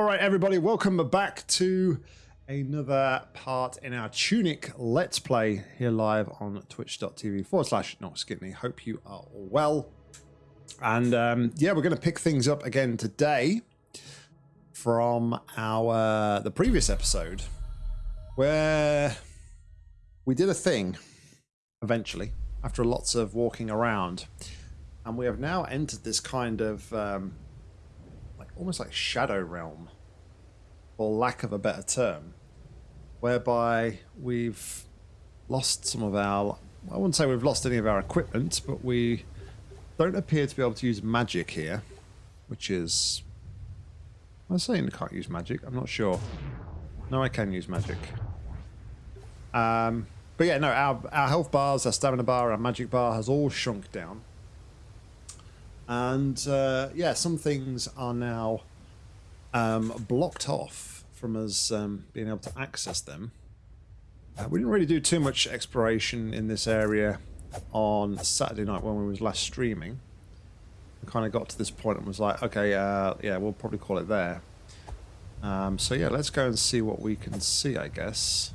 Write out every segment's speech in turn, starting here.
All right, everybody, welcome back to another part in our Tunic Let's Play here live on twitch.tv forward slash Noxkidney. Hope you are all well. And um, yeah, we're going to pick things up again today from our the previous episode where we did a thing eventually after lots of walking around and we have now entered this kind of um, almost like shadow realm, for lack of a better term, whereby we've lost some of our. I wouldn't say we've lost any of our equipment, but we don't appear to be able to use magic here, which is. I'm saying I can't use magic. I'm not sure. No, I can use magic. Um, but yeah, no, our, our health bars, our stamina bar, our magic bar has all shrunk down. And uh, yeah, some things are now um, blocked off from us um, being able to access them. Uh, we didn't really do too much exploration in this area on Saturday night when we was last streaming. We kind of got to this point and was like, okay, uh, yeah, we'll probably call it there. Um, so yeah, let's go and see what we can see, I guess.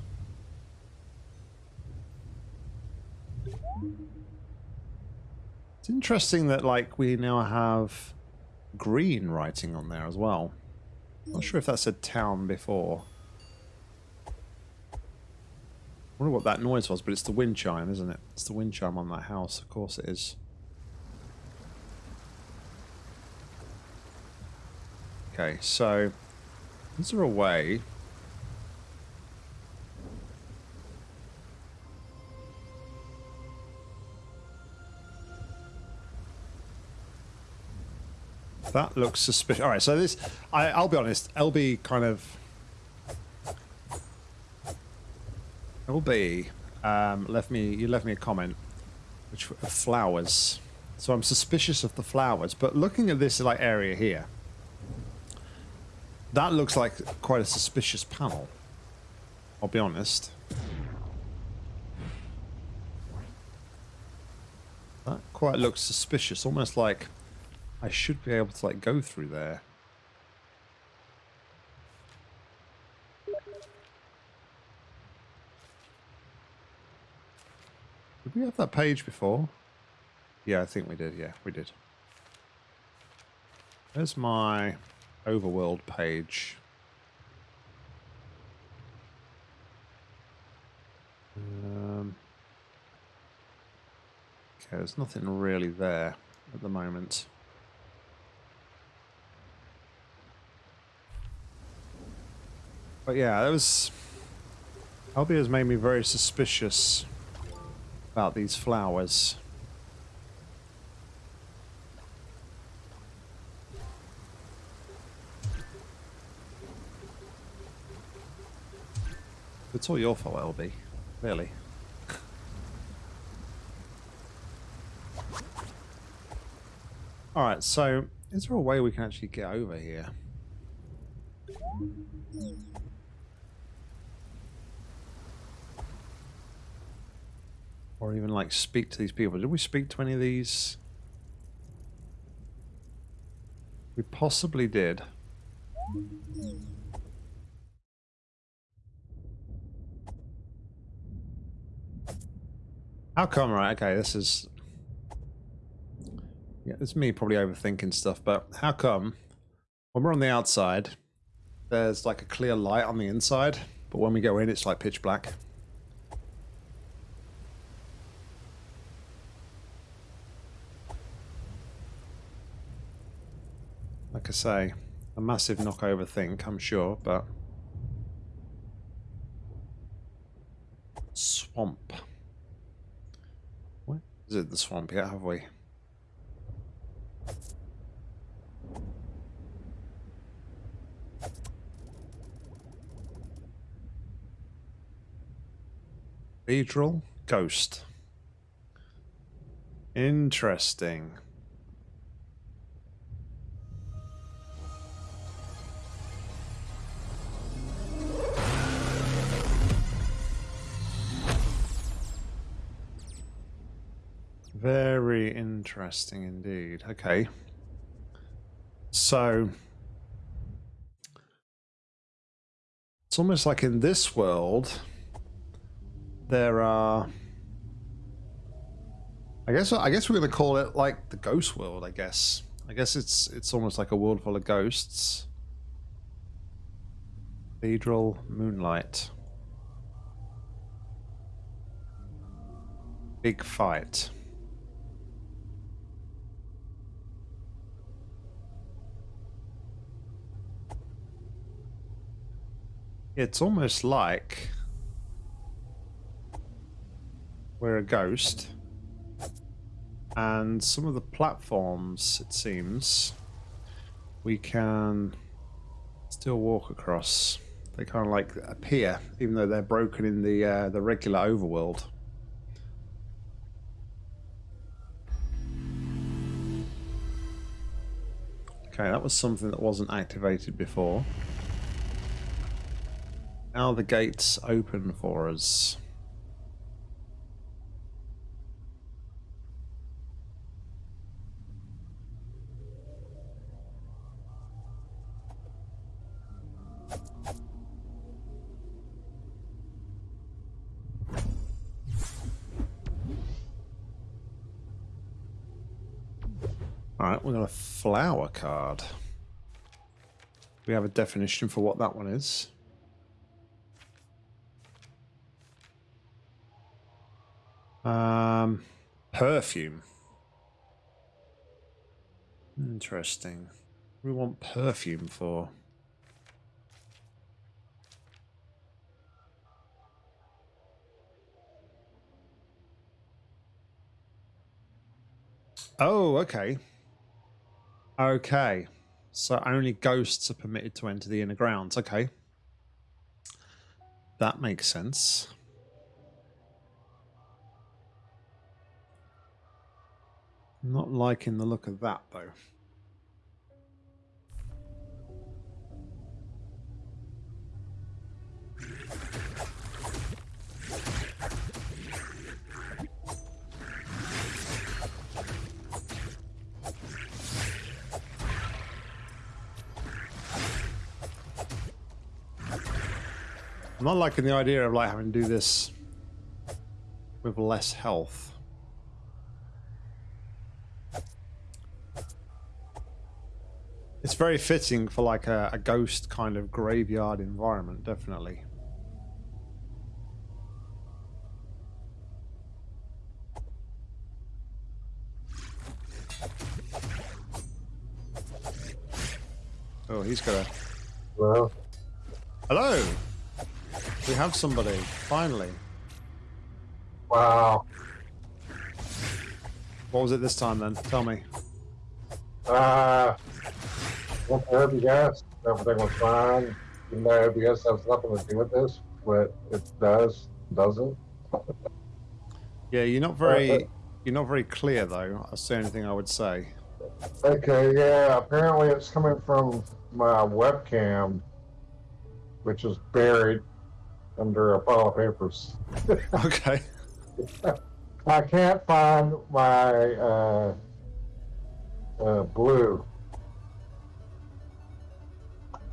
It's interesting that like we now have green writing on there as well. Not sure if that said town before. I wonder what that noise was, but it's the wind chime, isn't it? It's the wind chime on that house. Of course it is. Okay, so is there a way That looks suspicious. All right, so this, I, I'll be honest, LB kind of, LB um, left me, you left me a comment, which of flowers. So I'm suspicious of the flowers, but looking at this like area here, that looks like quite a suspicious panel. I'll be honest. That quite looks suspicious, almost like I should be able to like go through there. Did we have that page before? Yeah, I think we did. Yeah, we did. There's my overworld page. Um, okay, there's nothing really there at the moment. But yeah, that was... Albie has made me very suspicious about these flowers. It's all your fault, LB. Really. Alright, so is there a way we can actually get over here? Or even like speak to these people. Did we speak to any of these? We possibly did. How come, right? Okay, this is... Yeah, it's me probably overthinking stuff, but how come when we're on the outside, there's like a clear light on the inside, but when we go in, it's like pitch black? Like I say, a massive knockover thing, I'm sure, but... Swamp. What is it the swamp yet, have we? Cathedral Ghost. Interesting. Interesting indeed. Okay. So It's almost like in this world, there are. I guess I guess we're gonna call it like the ghost world. I guess I guess it's it's almost like a world full of ghosts. Cathedral Moonlight. Big fight. It's almost like we're a ghost. And some of the platforms it seems we can still walk across. They kind of like appear even though they're broken in the uh, the regular overworld. Okay that was something that wasn't activated before now the gates open for us. Alright, we got a flower card. We have a definition for what that one is. Um, perfume. Interesting. we want perfume for? Oh, okay. Okay. So only ghosts are permitted to enter the inner grounds. Okay. That makes sense. Not liking the look of that, though. I'm not liking the idea of like having to do this with less health. It's very fitting for like a, a ghost kind of graveyard environment, definitely. Oh, he's got a... Hello? Hello! We have somebody, finally. Wow. What was it this time then? Tell me. Uh, what the OBS, everything was fine. Even though OBS has nothing to do with this, but it does, doesn't. Yeah, you're not very you're not very clear though. That's the only thing I would say. Okay, yeah, apparently it's coming from my webcam, which is buried under a pile of papers. okay. I can't find my uh, uh, blue.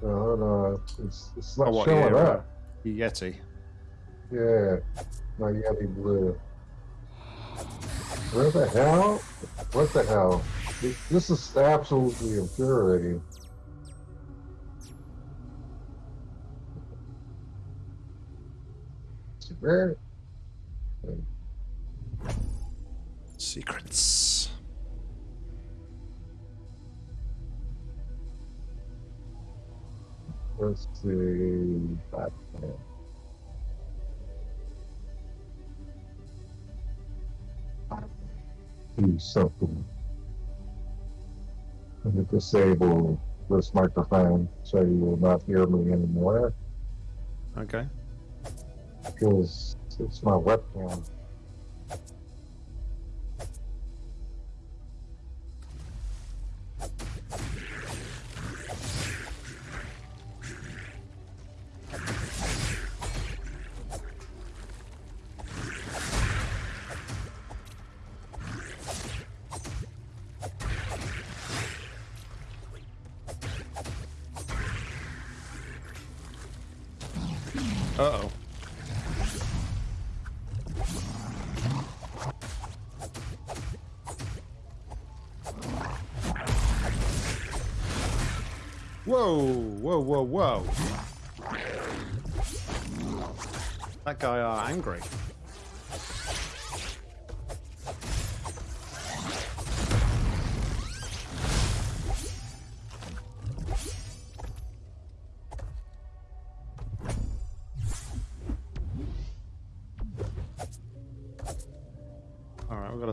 Uh, hold on. It's, it's not Oh, what, showing yeah, up. Yeti. Yeah, my Yeti blue. Where the hell? What the hell? This- This is absolutely infuriating. Where? Secrets. Let's see. Batman. Do something. Let me disable this microphone so you will not hear me anymore Okay. because it's my webcam.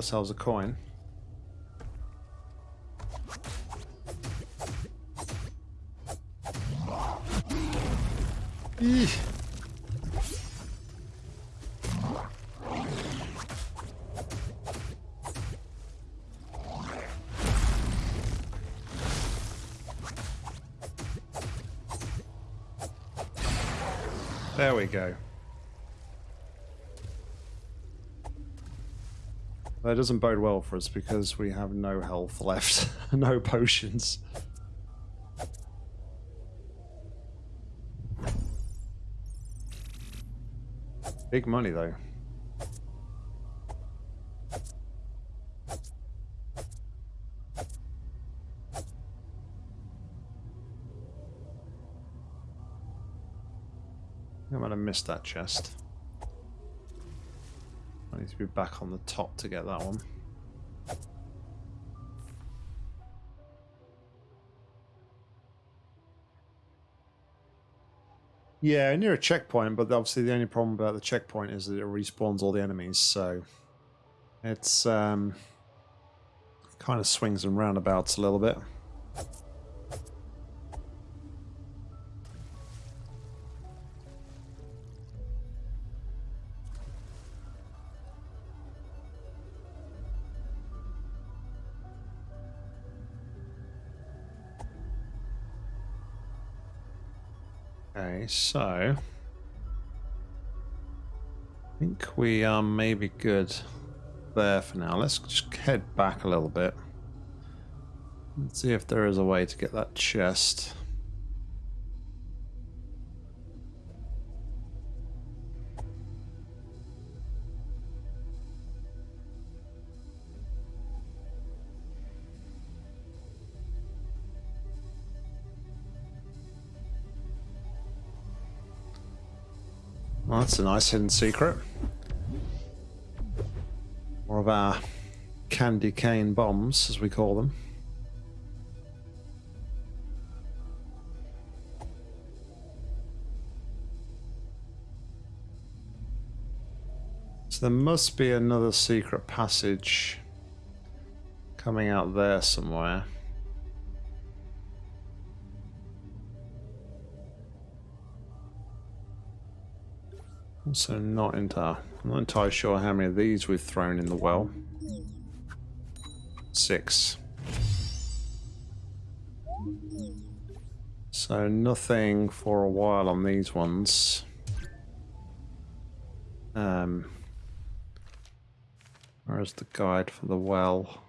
Ourselves a coin. Eesh. There we go. That doesn't bode well for us because we have no health left, no potions. Big money though. I might have missed that chest. Need to be back on the top to get that one. Yeah, near a checkpoint, but obviously the only problem about the checkpoint is that it respawns all the enemies, so it's um, kind of swings and roundabouts a little bit. Okay, so I think we are maybe good there for now. Let's just head back a little bit. Let's see if there is a way to get that chest. Well, that's a nice hidden secret. More of our candy cane bombs, as we call them. So there must be another secret passage coming out there somewhere. Also not entirely, I'm not entirely sure how many of these we've thrown in the well. Six. So nothing for a while on these ones. Um, where's the guide for the well?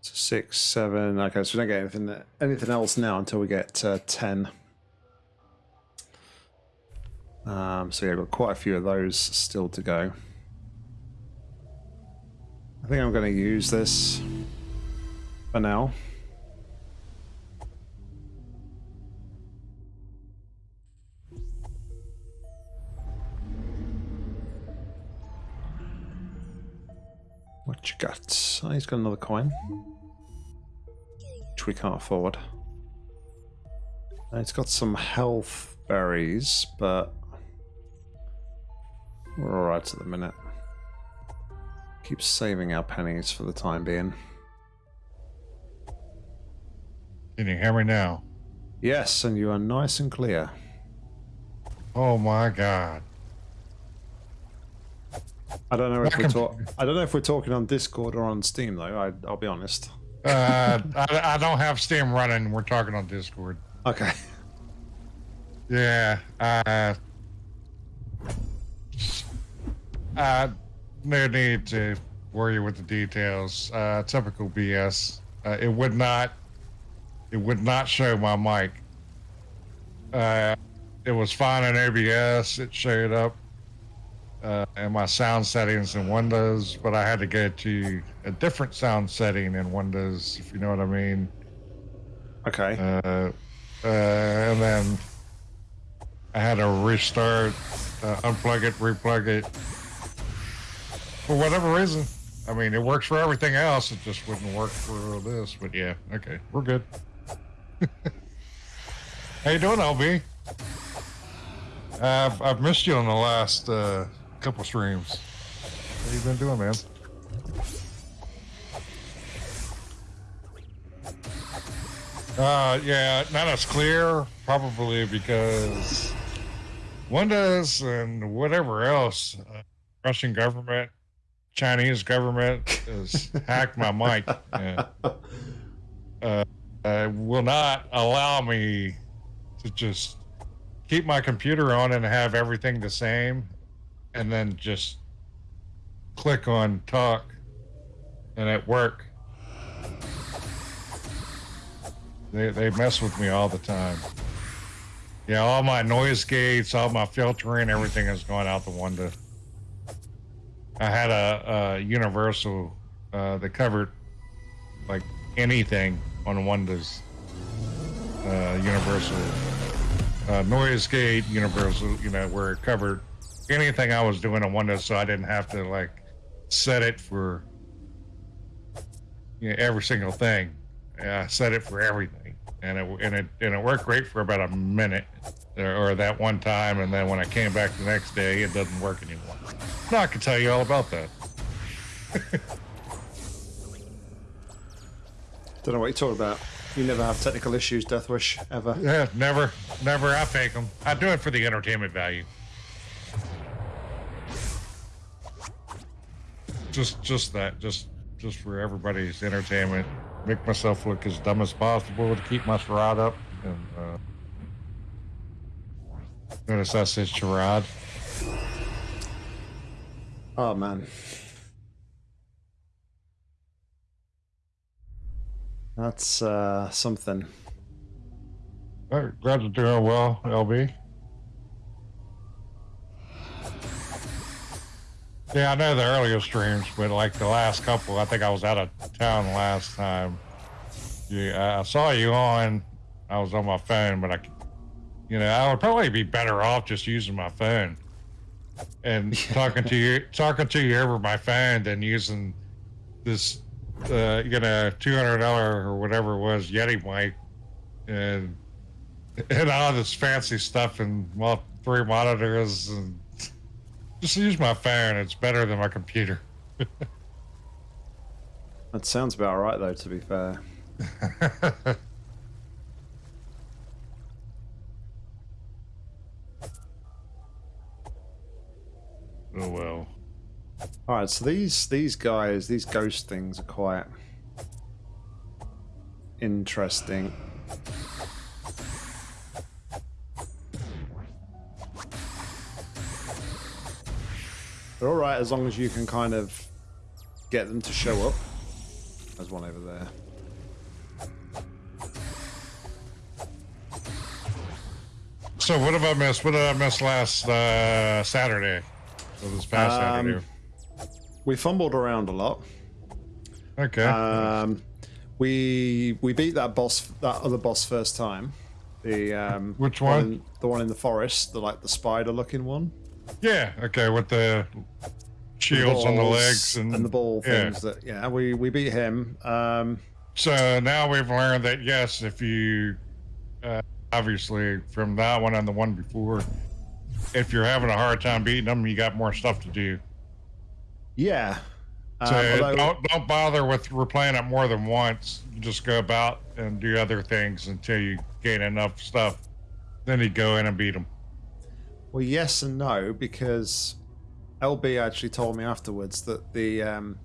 So six, seven. Okay, so we don't get anything anything else now until we get uh, ten. Um, so yeah, I've got quite a few of those still to go. I think I'm going to use this for now. What you got? Oh, he's got another coin. Which we can't afford. And it's got some health berries, but we're alright at the minute. Keep saving our pennies for the time being. Can you hear me now? Yes, and you are nice and clear. Oh my god. I don't know if we're talk I don't know if we're talking on Discord or on Steam though. I, I'll be honest. Uh, I, I don't have Steam running. We're talking on Discord. Okay. Yeah. Uh, uh, no need to worry with the details. Uh, typical BS. Uh, it would not it would not show my mic. Uh, it was fine in OBS. It showed up uh, in my sound settings in Windows, but I had to go to a different sound setting in Windows, if you know what I mean. Okay. Uh, uh, and then I had to restart, uh, unplug it, replug it. For whatever reason. I mean, it works for everything else. It just wouldn't work for this. But yeah, okay, we're good. How you doing, LB? Uh, I've, I've missed you on the last uh, couple streams. How you been doing, man? Uh, yeah, not as clear, probably because Windows and whatever else, uh, Russian government, Chinese government has hacked my mic. And, uh, uh, will not allow me to just keep my computer on and have everything the same and then just click on talk and at work they, they mess with me all the time. Yeah all my noise gates all my filtering everything has gone out the window. I had a, a universal uh, that covered like anything on windows uh, universal uh, noise gate universal you know where it covered anything I was doing on Windows, so I didn't have to like set it for you know, every single thing. I set it for everything, and it and it and it worked great for about a minute or, or that one time, and then when I came back the next day, it doesn't work anymore. Now I can tell you all about that. Don't know what you're talking about. You never have technical issues, Deathwish, ever. Yeah, never, never. I fake them. I do it for the entertainment value. Just just that just just for everybody's entertainment make myself look as dumb as possible to keep my charade up and uh notice i said charade Oh man. That's uh, something. Uh, glad you're doing well lb Yeah, I know the earlier streams, but like the last couple, I think I was out of town last time. Yeah, I saw you on. I was on my phone, but I, you know, I would probably be better off just using my phone and talking to you, talking to you over my phone than using this, uh, you know, two hundred dollar or whatever it was Yeti mic, and and all this fancy stuff and well, three monitors and just use my phone. It's better than my computer. That sounds about right, though, to be fair. oh well. All right, so these these guys, these ghost things, are quite interesting. They're all right as long as you can kind of get them to show up. There's one over there. So what have I missed? What did I miss last uh, Saturday? So this past Um, Saturday. We fumbled around a lot. Okay. Um, we we beat that boss, that other boss first time. The um, Which one? in- the one in the forest, the like the spider-looking one. Yeah. Okay. With the shields on the legs and, the ball yeah. things. That yeah, we we beat him. Um, So now we've learned that yes, if you uh, obviously from that one and the one before, if you're having a hard time beating them, you got more stuff to do. yeah. So Um, although- don't don't bother with replaying it more than once. You just go about and do other things until you gain enough stuff. Then you go in and beat them. Well, yes and no, because LB actually told me afterwards that the um,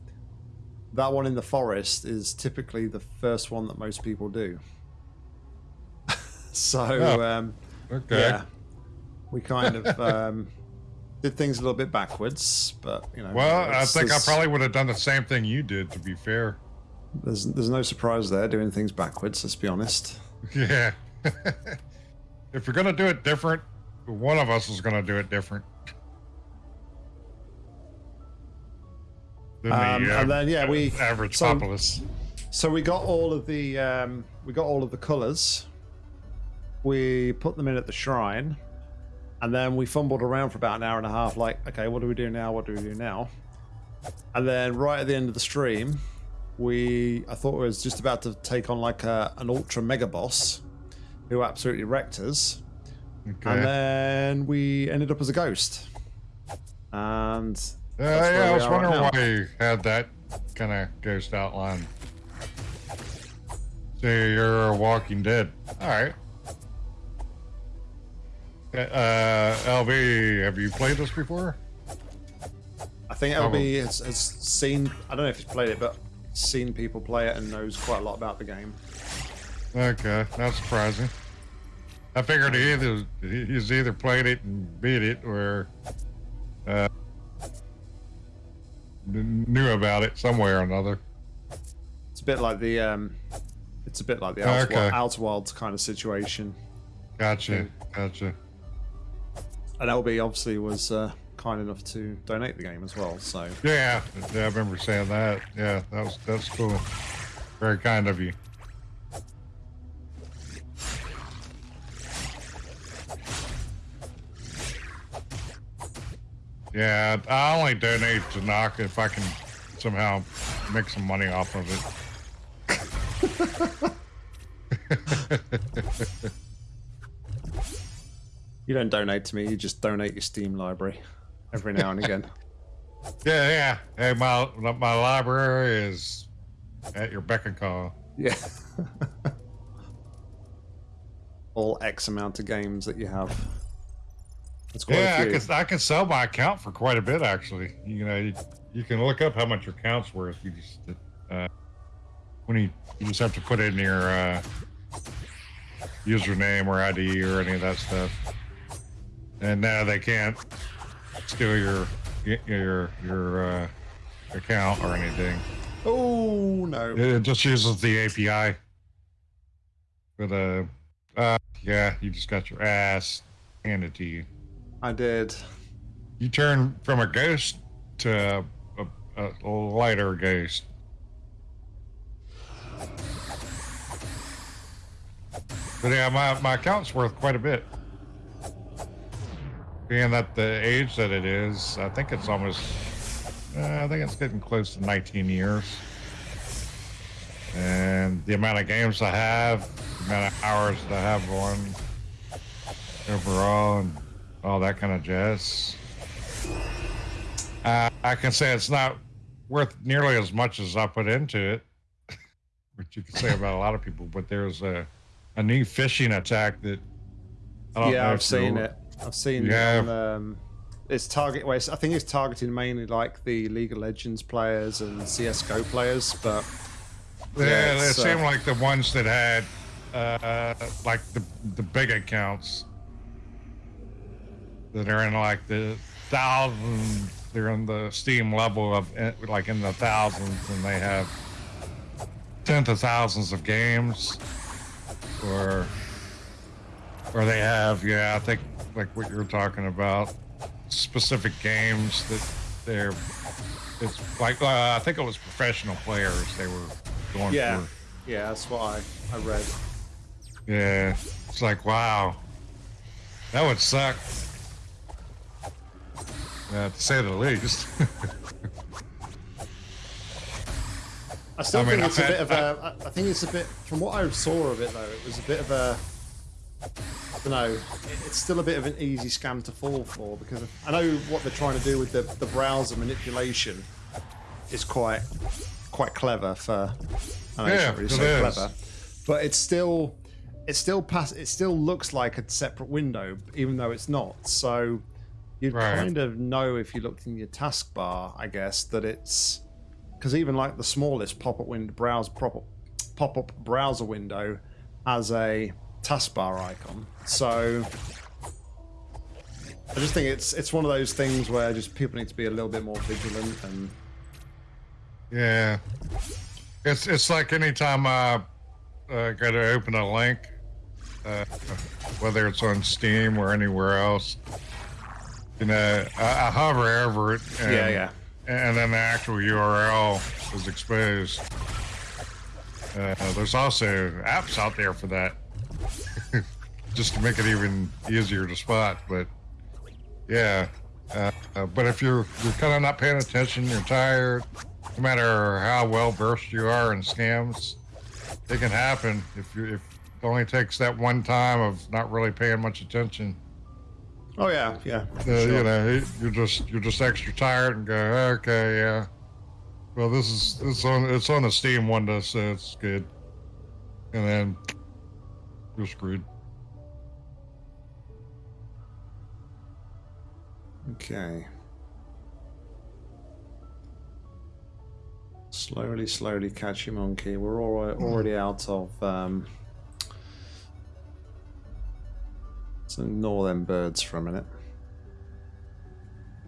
that one in the forest is typically the first one that most people do. so Oh, um, Okay. yeah, we kind of um, did things a little bit backwards, but you know. Well, I think I probably would have done the same thing you did. To be fair. There's there's no surprise there doing things backwards. Let's be honest. Yeah. if you're gonna do it different, one of us is gonna do it different. Um, and then, yeah, we- average so- populace. So we got all of the um, we got all of the colours. We put them in at the shrine, and then we fumbled around for about an hour and a half. Like, okay, what do we do now? What do we do now? And then right at the end of the stream, we I thought we was just about to take on like a, an ultra mega boss, who absolutely wrecked us. Okay. And then we ended up as a ghost. And Uh, where yeah, I was are right wondering now. why you had that kind of ghost outline. So you're a Walking Dead. All right. Uh, LB, have you played this before? I think Oh. LB has, has seen, I don't know if he's played it, but seen people play it and knows quite a lot about the game. Okay, not surprising. I figured he either he's either played it and beat it, or uh, knew about it some way or another. It's a bit like the, um, it's a bit like the Oh, Outer, okay. Outer kind of situation. Gotcha, gotcha. And LB obviously was uh, kind enough to donate the game as well. So Yeah, yeah, I remember saying that. Yeah, that was that's cool. Very kind of you. Yeah, I only donate to knock if I can somehow make some money off of it. you don't donate to me, you just donate your Steam library every now and again. yeah, yeah. Hey, my my library is at your beck and call. Yeah. All X amount of games that you have. That's quite Yeah, a I few. can I can sell my account for quite a bit actually. You know, you, you can look up how much your account's worth. You just uh, when you you just have to put in your uh, username or ID or any of that stuff, and now they can't steal your your your uh, account or anything. Oh no. It just uses the API. But uh, uh, yeah, you just got your ass handed to you. I did. You turn from a ghost to a, a, lighter ghost. But yeah, my, my account's worth quite a bit. Being at the age that it is, I think it's almost, uh, I think it's getting close to 19 years. And the amount of games I have, the amount of hours that I have on overall, and all that kind of jazz. Uh, I can say it's not worth nearly as much as I put into it, which you can say about a lot of people. But there's a a new phishing attack that I don't know Yeah, I've seen it. I've seen Yeah. it. On, um, it's target. Well, it's- I think it's targeting mainly like the League of Legends players and CS:GO players, but Yeah, Yeah, it it's, uh, seemed like the ones that had uh, like the the big accounts that are in like the thousands. They're in the Steam level of eh, like in the thousands, and they have tens of thousands of games, or or they have yeah, I think like what you're talking about, specific games that they're. It's like uh, I think it was professional players they were going yeah, for. yeah, that's why I I read. Yeah, it's like wow, that would suck. Uh, to say the least. I still I mean, think I've it's a bit of a. I I think it's a bit. From what I saw of it, though, it was a bit of a. I don't know. It's still a bit of an easy scam to fall for because I know what they're trying to do with the the browser manipulation is quite quite clever for. I know it's Yeah, not really so clever, but it's still. It still pass. It still looks like a separate window, even though it's not. So, you'd Right. kind of know if you looked in your taskbar, I guess, that it's because even like the smallest pop-up window browse pop-up pop-up browser window has a taskbar icon. So I just think it's it's one of those things where just people need to be a little bit more vigilant and yeah. It's it's like anytime I uh, got to open a link, uh, whether it's on Steam or anywhere else. You know, I, I hover over it. And, yeah, yeah. And then the actual URL is exposed. Uh, there's also apps out there for that, just to make it even easier to spot. But yeah, uh, uh, but if you're you're kind of not paying attention, you're tired. No matter how well versed you are in scams, it can happen if you if it only takes that one time of not really paying much attention. Oh yeah, yeah. Uh, sure. You know, you're just you're just extra tired and go, okay, yeah. Well, this is it's on it's on the Steam window, so it's good. And then you're screwed. Okay. Slowly, slowly catch your monkey. We're already already out of. Um... Let's ignore them birds for a minute.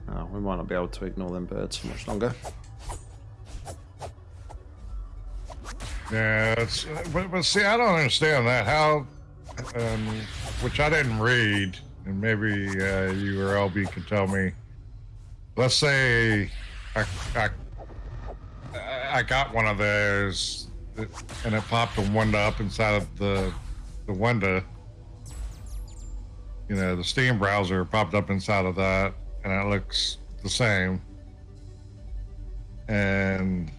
Oh, we might not be able to ignore them birds for much longer. Yeah, it's but, but see, I don't understand that how, um, which I didn't read, and maybe uh, you or LB could tell me. Let's say I, I I got one of those, and it popped a window up inside of the the window. You know, the Steam browser popped up inside of that, and it looks the same. And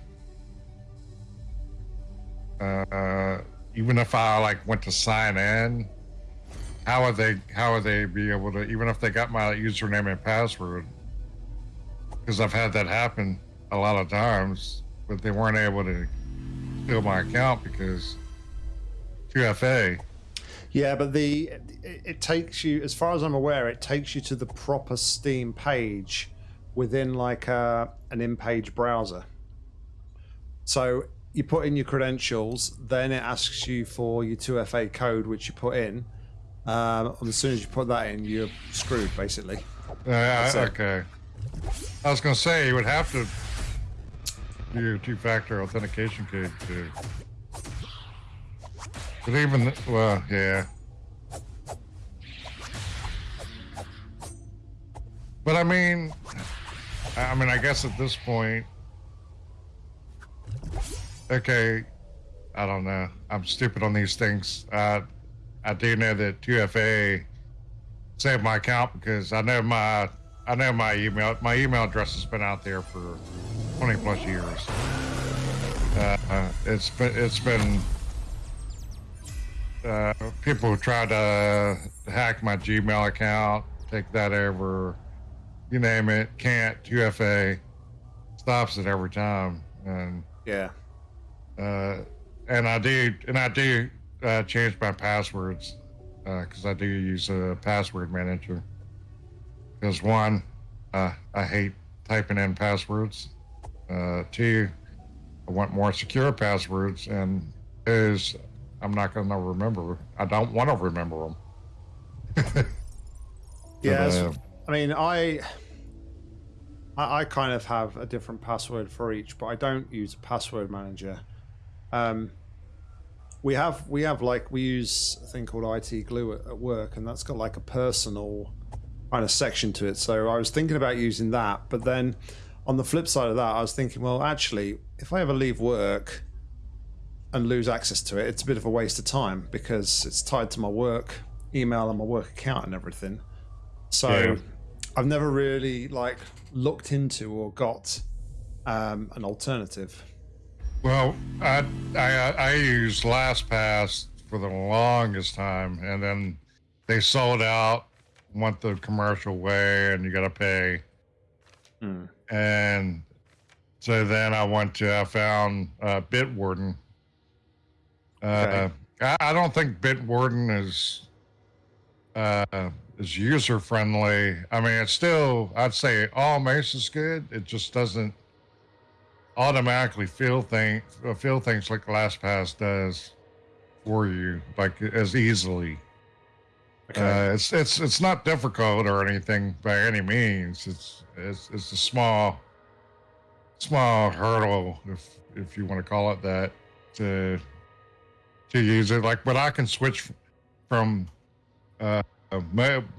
uh, even if I like went to sign in, how would they how would they be able to even if they got my username and password? Because I've had that happen a lot of times, but they weren't able to steal my account because 2FA. Yeah, but the it, it takes you, as far as I'm aware, it takes you to the proper Steam page within like a, an in-page browser. So you put in your credentials, then it asks you for your 2FA code, which you put in. Um, and as soon as you put that in, you're screwed, basically. Uh, So- okay. I was gonna say you would have to do your two-factor authentication code too. But even well, yeah. But I mean, I mean, I guess at this point, okay, I don't know. I'm stupid on these things. Uh, I do know that 2FA saved my account because I know my I know my email my email address has been out there for 20 plus years. Uh, uh, it's been it's been uh, people who tried to hack my Gmail account, take that over, you name it, can't. 2FA stops it every time, and Yeah. uh, and I do and I do uh, change my passwords because I do use a password manager. Because one, uh, I hate typing in passwords. Uh, two, I want more secure passwords, and is I'm not going to remember. I don't want to remember them. Yeah, But, uh, I mean, I, I I kind of have a different password for each, but I don't use a password manager. Um, we have we have like we use a thing called IT Glue at, at work, and that's got like a personal kind of section to it. So I was thinking about using that, but then on the flip side of that, I was thinking, well, actually, if I ever leave work and lose access to it, it's a bit of a waste of time because it's tied to my work email and my work account and everything. So Yeah. I've never really like looked into or got um, an alternative. Well, I, I I used LastPass for the longest time, and then they sold out, went the commercial way, and you got to pay. Hmm. And so then I went to I found uh, Bitwarden. Uh, Okay. I, I don't think Bitwarden is uh, is user friendly. I mean, it's still I'd say all Mace is good. It just doesn't automatically feel thing feel things like LastPass does for you, like as easily. Okay. Uh, it's it's it's not difficult or anything by any means. It's it's it's a small small hurdle, if if you want to call it that, to to use it. Like, but I can switch from uh,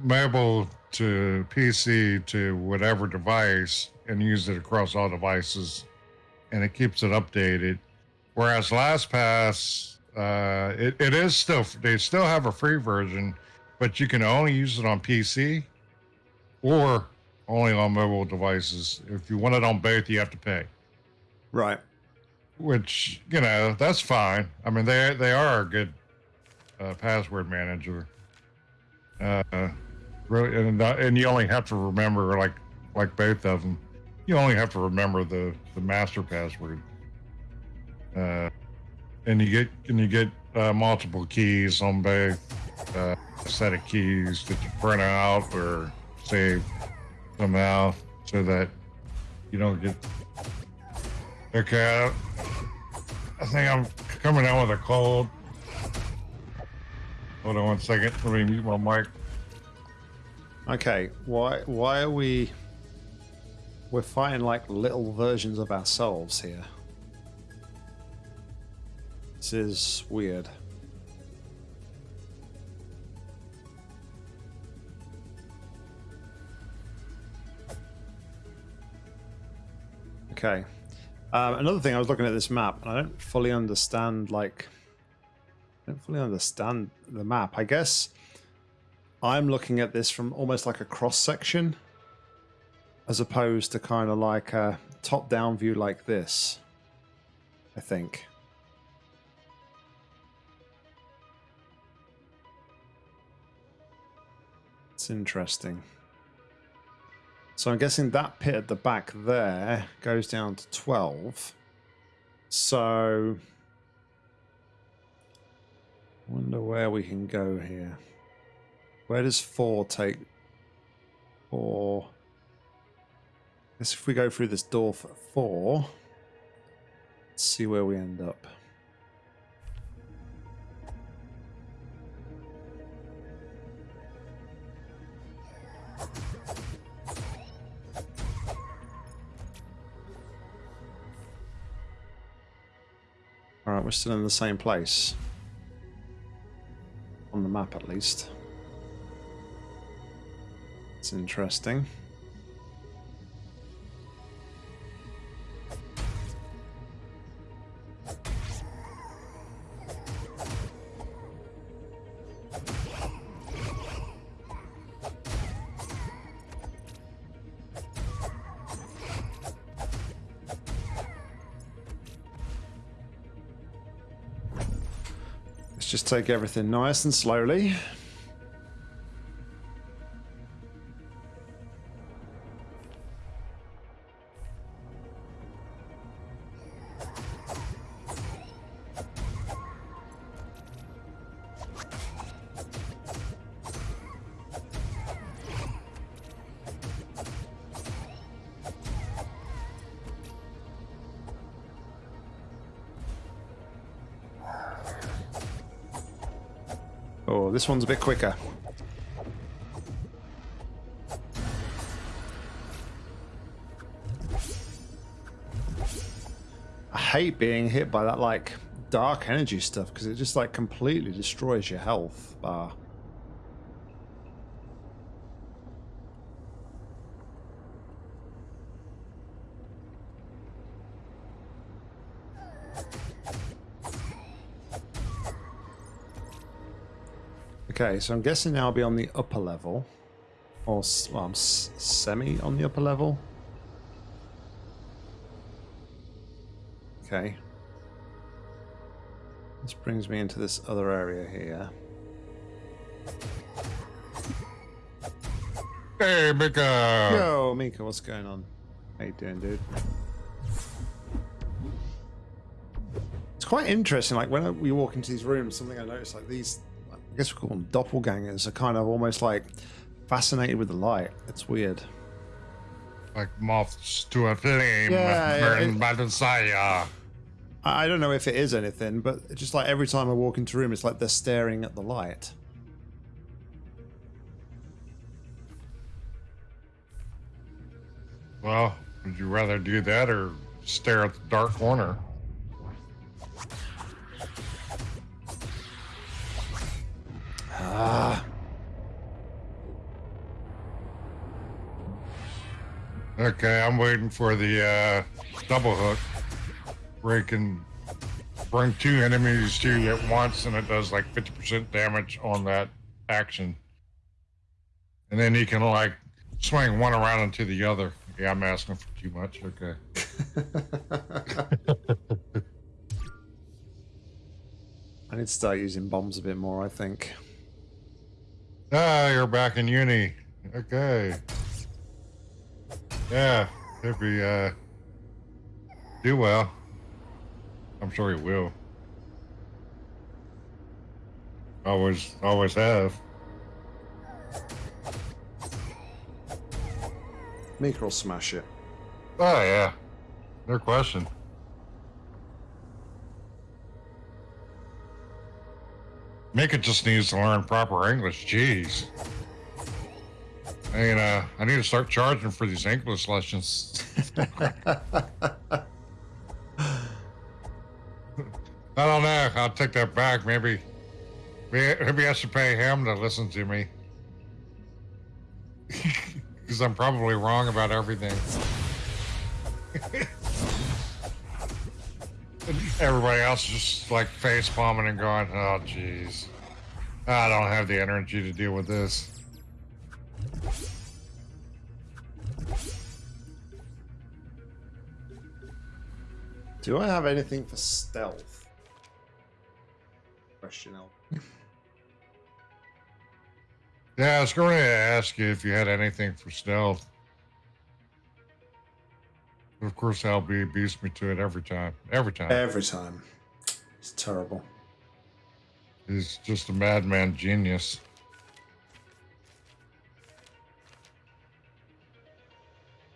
mobile to PC to whatever device and use it across all devices, and it keeps it updated. Whereas LastPass, uh, it, it is still they still have a free version, but you can only use it on PC or only on mobile devices. If you want it on both, you have to pay. Right. Which you know that's fine. I mean they they are a good uh, password manager. Uh, really, and and you only have to remember like like both of them. You only have to remember the the master password. Uh, and you get and you get uh, multiple keys on both uh, set of keys that you print out or save somehow so that you don't get okay I think I'm coming down with a cold. Hold on one second. Let me mute my mic. Okay. Why? Why are we? We're fighting like little versions of ourselves here. This is weird. Okay. Um, another thing, I was looking at this map, and I don't fully understand, like, I don't fully understand the map. I guess I'm looking at this from almost like a cross section, as opposed to kind of like a top-down view like this. I think. It's interesting. So I'm guessing that pit at the back there goes down to 12. So... wonder where we can go here. Where does 4 take... 4... Guess if we go through this door for 4... Let's see where we end up. Alright, we're still in the same place. On the map, at least. It's interesting. Take everything nice and slowly. This one's a bit quicker. I hate being hit by that like dark energy stuff because it just like completely destroys your health bar. Okay, so I'm guessing now I'll be on the upper level. Or, well, I'm s- semi on the upper level. Okay. This brings me into this other area here. Hey, Mika. Yo, Mika, what's going on? How you doing, dude? It's quite interesting. Like when I- we walk into these rooms, something I noticed, like these, guess we call them doppelgangers, are kind of almost like fascinated with the light. It's weird. Like moths to a flame Yeah, burned by desire. I I don't know if it is anything, but just like every time I walk into a room, it's like they're staring at the light. Well, would you rather do that or stare at the dark corner. Ah, Okay, I'm waiting for the uh, double hook where you can bring two enemies to you at once and it does like 50% damage on that action. And then you can like swing one around into the other. Yeah, I'm asking for too much. Okay. I need to start using bombs a bit more, I think. Ah, you're back in uni. Okay. Yeah, if he uh do well. I'm sure he will. Always always have. Mika will smash it. Oh yeah. No question. Mika just needs to learn proper English. Jeez. I uh, I need to start charging for these English lessons. I don't know. I'll take that back. Maybe, maybe maybe I should pay him to listen to me. Because I'm probably wrong about everything. Everybody else is just like face palming and going, oh, jeez. I don't have the energy to deal with this. Do I have anything for stealth? Question L. Yeah, I was going to ask you if you had anything for stealth. Of course, LB beats me to it every time. Every time. Every time. It's terrible. He's just a madman genius.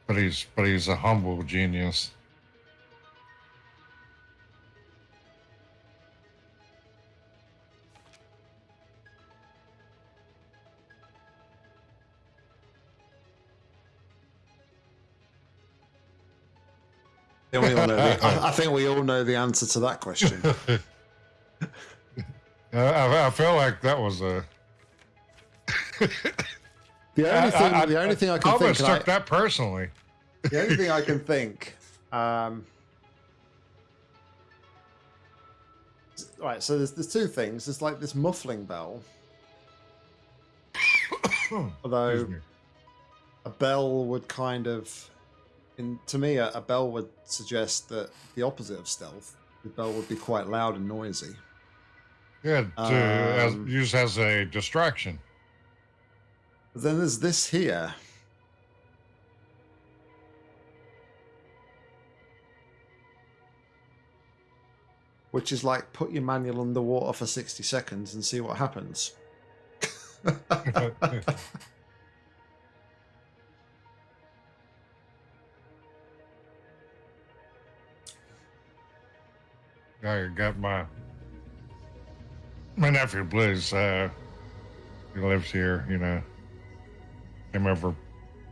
But he's but he's a humble genius. Think we all know the, I, I think we all know the answer to that question. Uh, I, I feel like that was a. The only thing, the only thing I can I think, almost and I- took that personally. the only thing I can think, um, right. So there's there's two things. There's like this muffling bell, although a bell would kind of, in to me, a, a bell would suggest that the opposite of stealth. The bell would be quite loud and noisy. Yeah, to, as, Um, used as a distraction. Then there's this here. Which is like put your manual underwater for 60 seconds and see what happens. I got my my nephew Blizz. Uh, he lives here. You know, came over,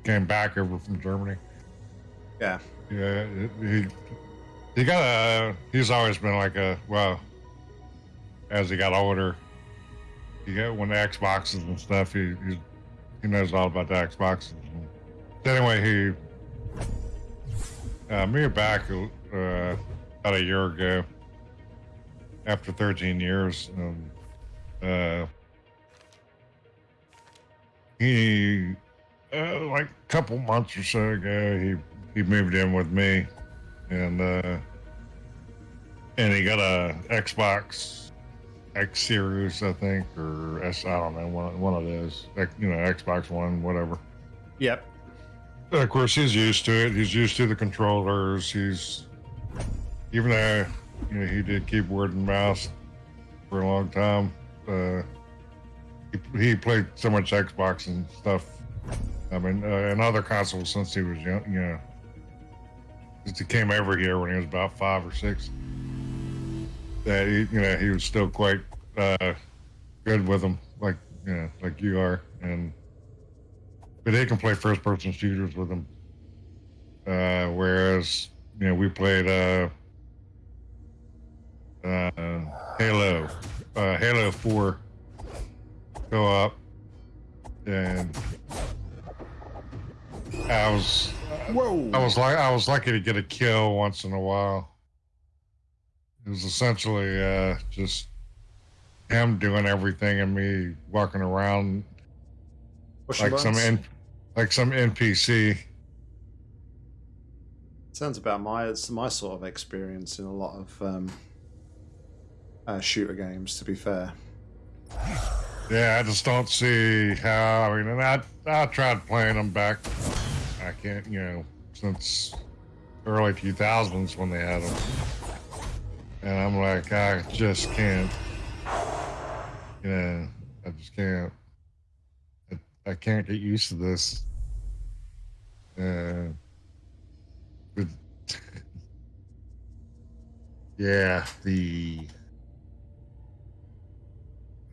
came back over from Germany. yeah. Yeah, he he got a. He's always been like a well. As he got older, he got when the Xboxes and stuff. He he, he knows all about the Xboxes. Anyway, he uh, me back uh, about a year ago. After 13 years, um, uh, he uh, like a couple months or so ago, he he moved in with me, and uh, and he got a Xbox X Series, I think, or S. I don't know, one one of those, you know, Xbox One, whatever. Yep. Of course, he's used to it. He's used to the controllers. He's even though you know he did keyboard and mouse for a long time. Uh, he, he played so much Xbox and stuff. I mean, uh, and other consoles since he was young. You know, since he came over here when he was about five or six. That he, you know, he was still quite uh, good with them, like you know, like you are, and but they can play first person shooters with him. Uh, whereas you know, we played uh, uh, Halo, uh, Halo Four co-op, and I was Whoa! I was like I was lucky to get a kill once in a while. It was essentially uh, just him doing everything and me walking around Pushing like some buttons? N- like some NPC. Sounds about my it's my sort of experience in a lot of um, uh, shooter games. To be fair, Yeah, I just don't see how. I mean, and I I tried playing them back. I can't, you know, since early 2000s when they had them, and I'm like, I just can't. You know, I just can't. I, I can't get used to this. Uh, but yeah, the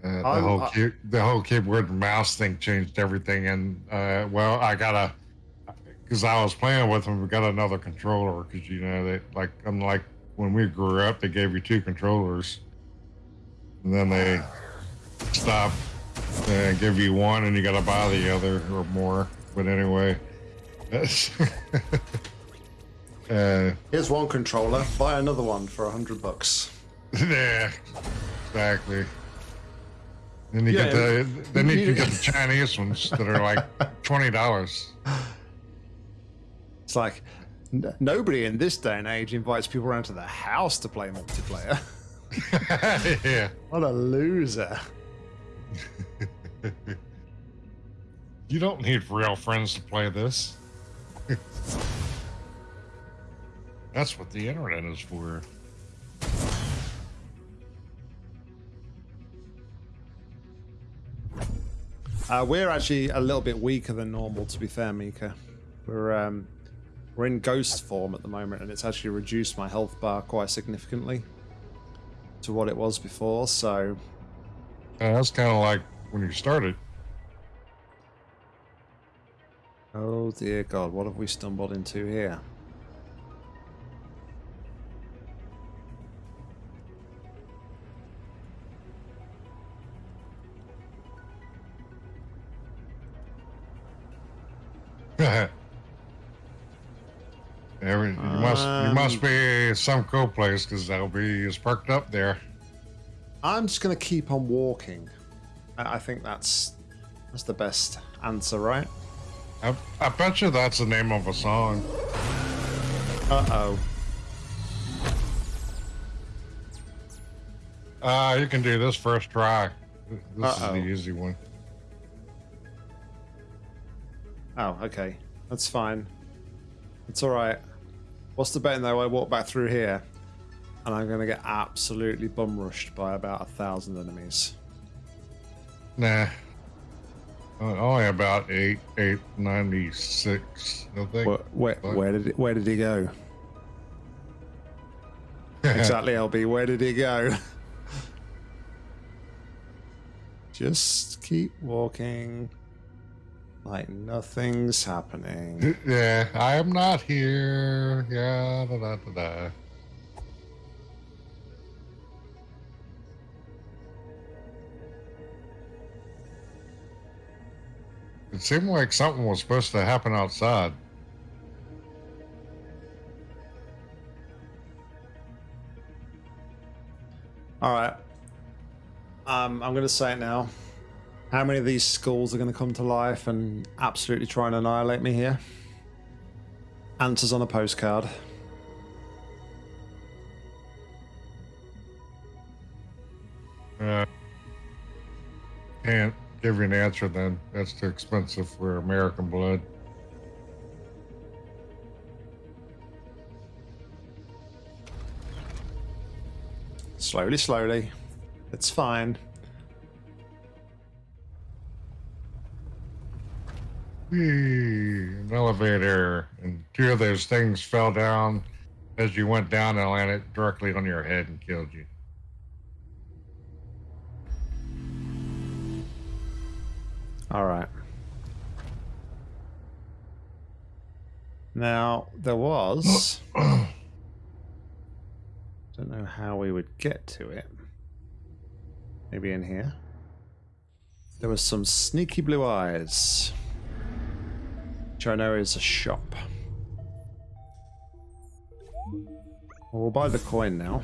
uh, the I'm- whole I- key, the whole keyboard and mouse thing changed everything, and uh, well, I got a because I was playing with them. We got another controller because you know they like unlike when we grew up, they gave you two controllers, and then they stop and give you one, and you got to buy the other or more. But anyway, that's uh, here's one controller. Buy another one for a hundred bucks. yeah, exactly. Then you Yeah, get the then you you- can get the Chinese ones that are like twenty dollars. It's like n- nobody in this day and age invites people around to their house to play multiplayer. yeah. what a loser! You don't need real friends to play this. That's what the internet is for. Uh, we're actually a little bit weaker than normal, to be fair, Mika. We're um, we're in ghost form at the moment, and it's actually reduced my health bar quite significantly to what it was before. So Uh, that's kind of like when you started. Oh dear God, what have we stumbled into here? Must you must Um, be some cool place because that'll be is parked up there. I'm just gonna keep on walking. I, I think that's that's the best answer, right? I, I bet you that's the name of a song. Uh oh. Uh, you can do this first try. This Uh-oh. is the easy one. Oh, okay. That's fine. It's alright. What's the betting though? I walk back through here and I'm gonna get absolutely bum rushed by about a thousand enemies. Nah. Only about eight, eight ninety six. I think. Where, where, where did it, where did he go? Exactly, LB. Where did he go? Just keep walking like nothing's happening. yeah, I am not here. Yeah, da da da da. It seemed like something was supposed to happen outside. All right. Um, I'm going to say it now. How many of these skulls are going to come to life and absolutely try and annihilate me here? Answers on a postcard. Uh, can't give you an answer then. That's too expensive for American blood. Slowly, slowly. It's fine. An elevator, and two of those things fell down as you went down and landed directly on your head and killed you. All right. Now, there was. don't know how we would get to it. Maybe in here. There was some sneaky blue eyes. Which I know is a shop. We'll buy the coin now.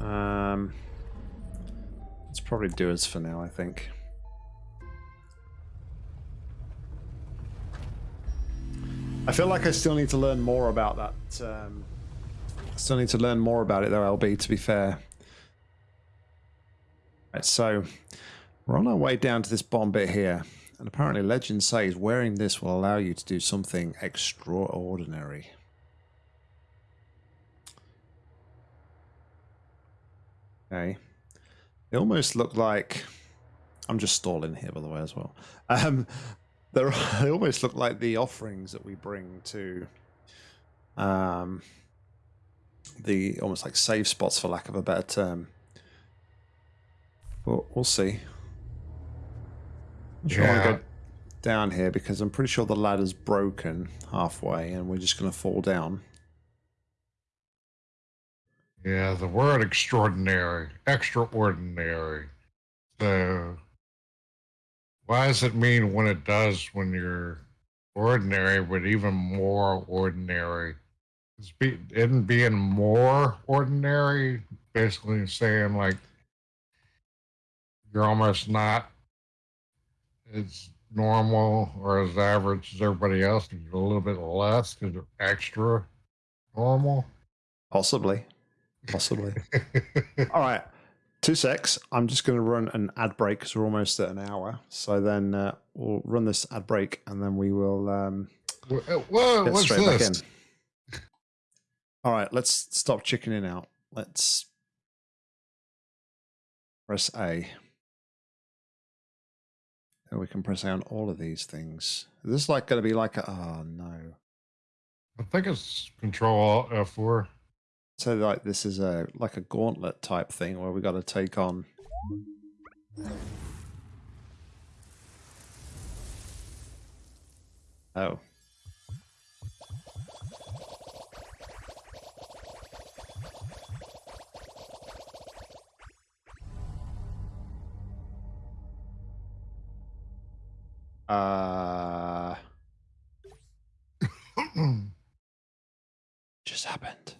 Um, let's probably do us for now, I think. I feel like I still need to learn more about that. Um, still need to learn more about it, though, LB, to be fair. Right, so, we're on our way down to this bomb bit here. And apparently legend says wearing this will allow you to do something extraordinary. Okay. It almost looked like... I'm just stalling here, by the way, as well. Um, they almost look like the offerings that we bring to um, the almost like save spots, for lack of a better term. But we'll see. I'm sure yeah. go down here because I'm pretty sure the ladder's broken halfway and we're just going to fall down. Yeah, the word extraordinary, extraordinary. So, why does it mean when it does when you're ordinary, but even more ordinary? Is be, isn't being more ordinary basically saying like you're almost not as normal or as average as everybody else, and a little bit less because they're extra normal? Possibly. Possibly. All right. Two secs. I'm just going to run an ad break because we're almost at an hour. So then uh, we'll run this ad break and then we will um, whoa, get straight this? back in. All right. Let's stop chickening out. Let's press A. We can press A on all of these things. This is this like going to be like a... Oh, no. I think it's Control F4. So like this is a like a gauntlet type thing where we got to take on. Oh. Uh. just happened.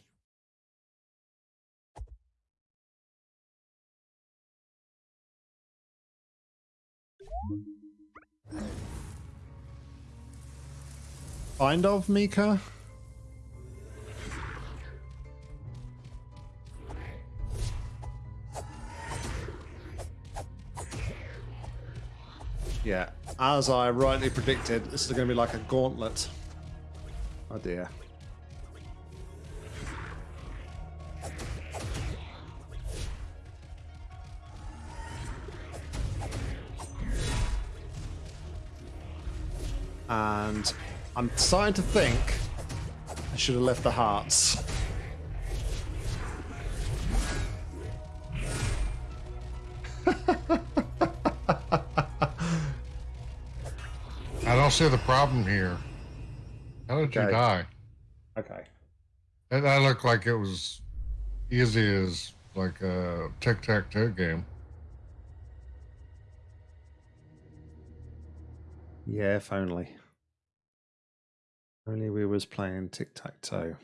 Kind of, Mika? Yeah, as I rightly predicted, this is going to be like a gauntlet. Oh dear. And I'm starting to think I should have left the hearts. See the problem here. How did okay. you die? Okay. That looked like it was easy as like a tic-tac-toe game. Yeah, if only. Only we was playing tic-tac-toe.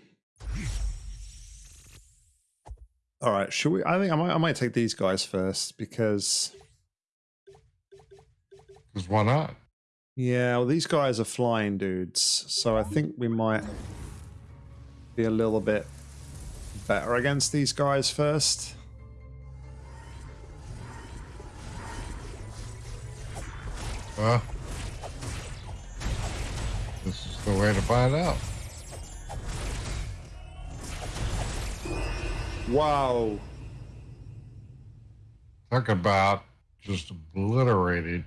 All right, should we? I think I might. I might take these guys first because. Because why not? Yeah, well, these guys are flying dudes, so I think we might be a little bit better against these guys first. Well, this is the way to find out. Wow. Talk about just obliterated.